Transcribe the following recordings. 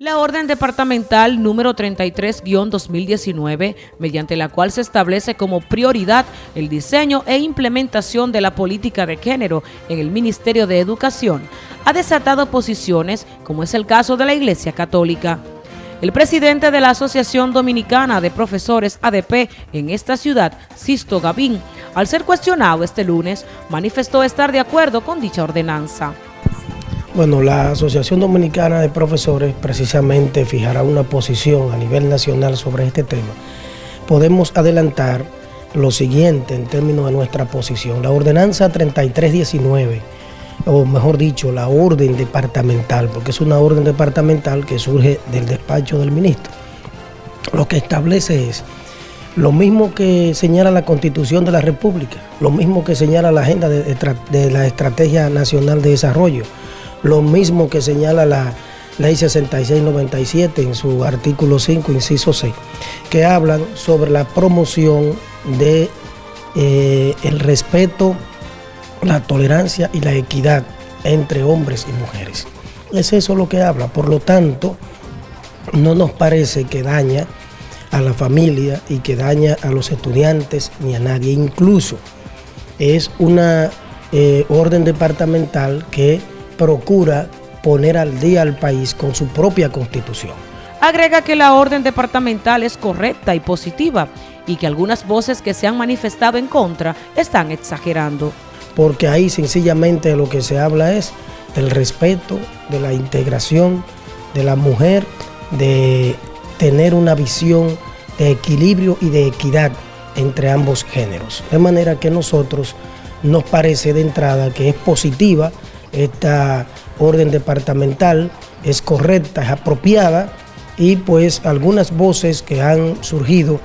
La orden departamental número 33-2019, mediante la cual se establece como prioridad el diseño e implementación de la política de género en el Ministerio de Educación, ha desatado posiciones, como es el caso de la Iglesia Católica. El presidente de la Asociación Dominicana de Profesores ADP en esta ciudad, Sisto Gavín, al ser cuestionado este lunes, manifestó estar de acuerdo con dicha ordenanza. Bueno, la Asociación Dominicana de Profesores precisamente fijará una posición a nivel nacional sobre este tema. Podemos adelantar lo siguiente en términos de nuestra posición. La ordenanza 3319, o mejor dicho, la orden departamental, porque es una orden departamental que surge del despacho del ministro. Lo que establece es lo mismo que señala la Constitución de la República, lo mismo que señala la Agenda de, la Estrategia Nacional de Desarrollo, lo mismo que señala la Ley 6697 en su artículo 5, inciso 6, que hablan sobre la promoción de eh, el respeto, la tolerancia y la equidad entre hombres y mujeres. Es eso lo que habla, por lo tanto, no nos parece que daña a la familia y que daña a los estudiantes ni a nadie. Incluso es una eh, orden departamental que procura poner al día al país con su propia constitución. Agrega que la orden departamental es correcta y positiva y que algunas voces que se han manifestado en contra están exagerando. Porque ahí sencillamente lo que se habla es del respeto, de la integración de la mujer, de tener una visión de equilibrio y de equidad entre ambos géneros. De manera que nosotros nos parece de entrada que es positiva esta orden departamental es correcta, es apropiada y pues algunas voces que han surgido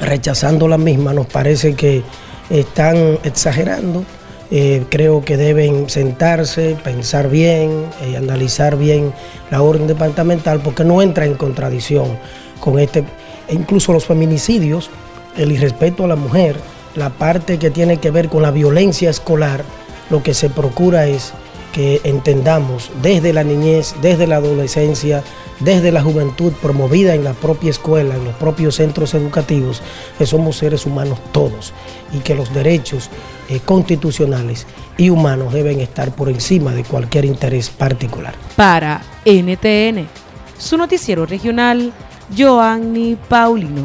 rechazando la misma nos parece que están exagerando. Eh, creo que deben sentarse, pensar bien y analizar bien la orden departamental porque no entra en contradicción con este, e incluso los feminicidios, el irrespeto a la mujer, la parte que tiene que ver con la violencia escolar, lo que se procura es que entendamos desde la niñez, desde la adolescencia, desde la juventud promovida en la propia escuela, en los propios centros educativos, que somos seres humanos todos y que los derechos eh, constitucionales y humanos deben estar por encima de cualquier interés particular. Para NTN, su noticiero regional, Joanny Paulino.